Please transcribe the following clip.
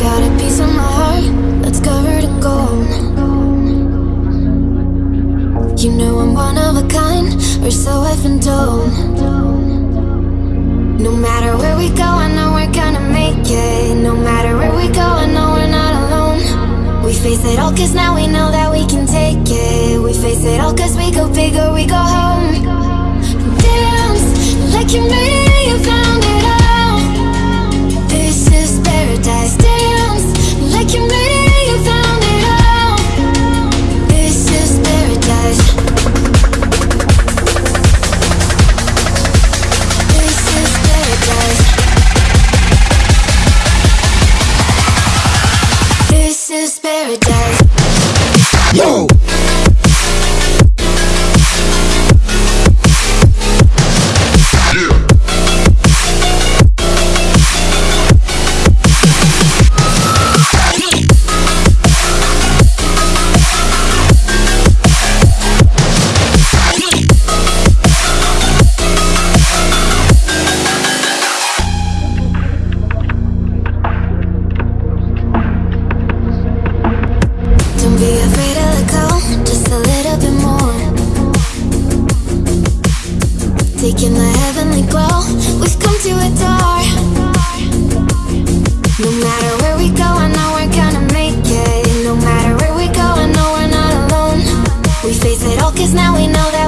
got a piece of my heart that's covered in gold. You know I'm one of a kind, or so I've been told. No matter where we go, I know we're gonna make it. No matter where we go, I know we're not alone. We face it all, cause now we know that we can take it. We face it all, cause we go big or we go home. Yo! Cause now we know that